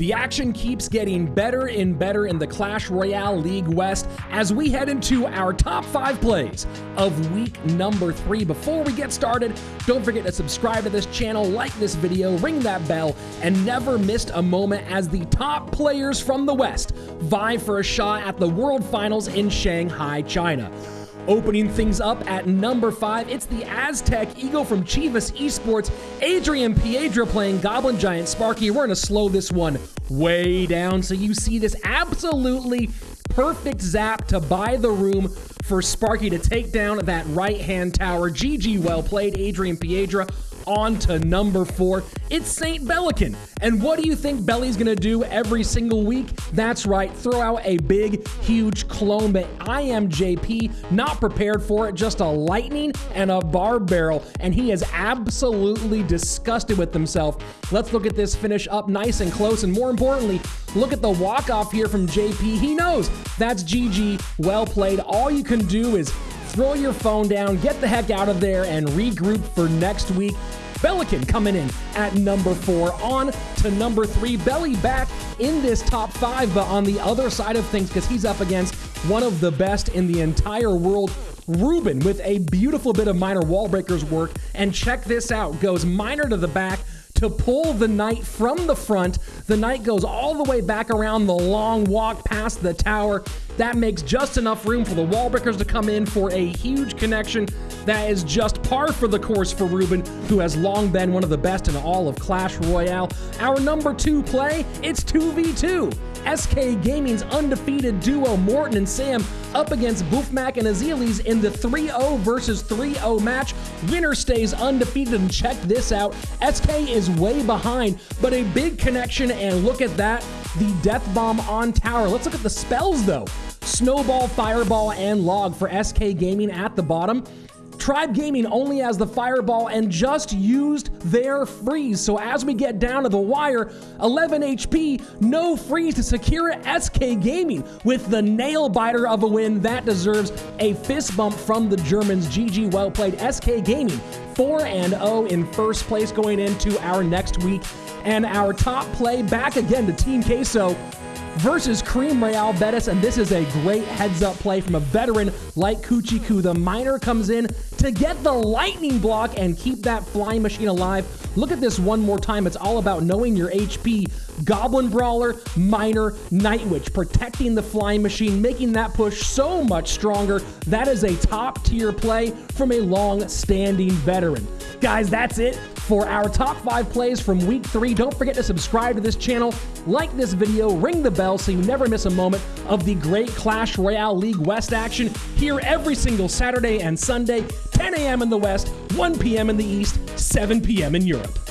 The action keeps getting better and better in the Clash Royale League West as we head into our top five plays of week number three. Before we get started, don't forget to subscribe to this channel, like this video, ring that bell, and never missed a moment as the top players from the West vie for a shot at the World Finals in Shanghai, China. Opening things up at number five, it's the Aztec Eagle from Chivas Esports, Adrian Piedra playing Goblin Giant Sparky. We're going to slow this one way down so you see this absolutely perfect zap to buy the room for Sparky to take down that right hand tower. GG, well played, Adrian Piedra on to number four. It's St. Bellican. And what do you think Belly's gonna do every single week? That's right, throw out a big, huge clone, but I am JP, not prepared for it, just a lightning and a bar barrel, and he is absolutely disgusted with himself. Let's look at this finish up nice and close, and more importantly, look at the walk-off here from JP. He knows that's GG, well played. All you can do is throw your phone down, get the heck out of there, and regroup for next week. Bellican coming in at number four. On to number three. Belly back in this top five, but on the other side of things, because he's up against one of the best in the entire world. Ruben with a beautiful bit of Miner wall breakers work. And check this out goes Miner to the back to pull the knight from the front. The knight goes all the way back around the long walk past the tower. That makes just enough room for the wall breakers to come in for a huge connection that is just par for the course for Ruben, who has long been one of the best in all of Clash Royale. Our number two play, it's 2v2. SK Gaming's undefeated duo Morten and Sam up against Boofmac and Azealis in the 3-0 versus 3-0 match. Winner stays undefeated and check this out. SK is way behind, but a big connection and look at that, the death bomb on tower. Let's look at the spells though. Snowball, Fireball, and Log for SK Gaming at the bottom. Tribe Gaming only has the Fireball and just used their freeze. So as we get down to the wire, 11 HP, no freeze to secure SK Gaming with the nail biter of a win. That deserves a fist bump from the Germans. GG, well played. SK Gaming 4 and 0 in first place going into our next week. And our top play back again to Team Queso versus Cream Real Betis, and this is a great heads up play from a veteran like Kuchiku. The miner comes in to get the lightning block and keep that flying machine alive. Look at this one more time. It's all about knowing your HP. Goblin Brawler, Miner, Night Witch, protecting the flying machine, making that push so much stronger. That is a top tier play from a long standing veteran. Guys, that's it for our top five plays from week three. Don't forget to subscribe to this channel, like this video, ring the bell so you never miss a moment of the great Clash Royale League West action here every single Saturday and Sunday, 10 a.m. in the West, 1 p.m. in the East, 7 p.m. in Europe.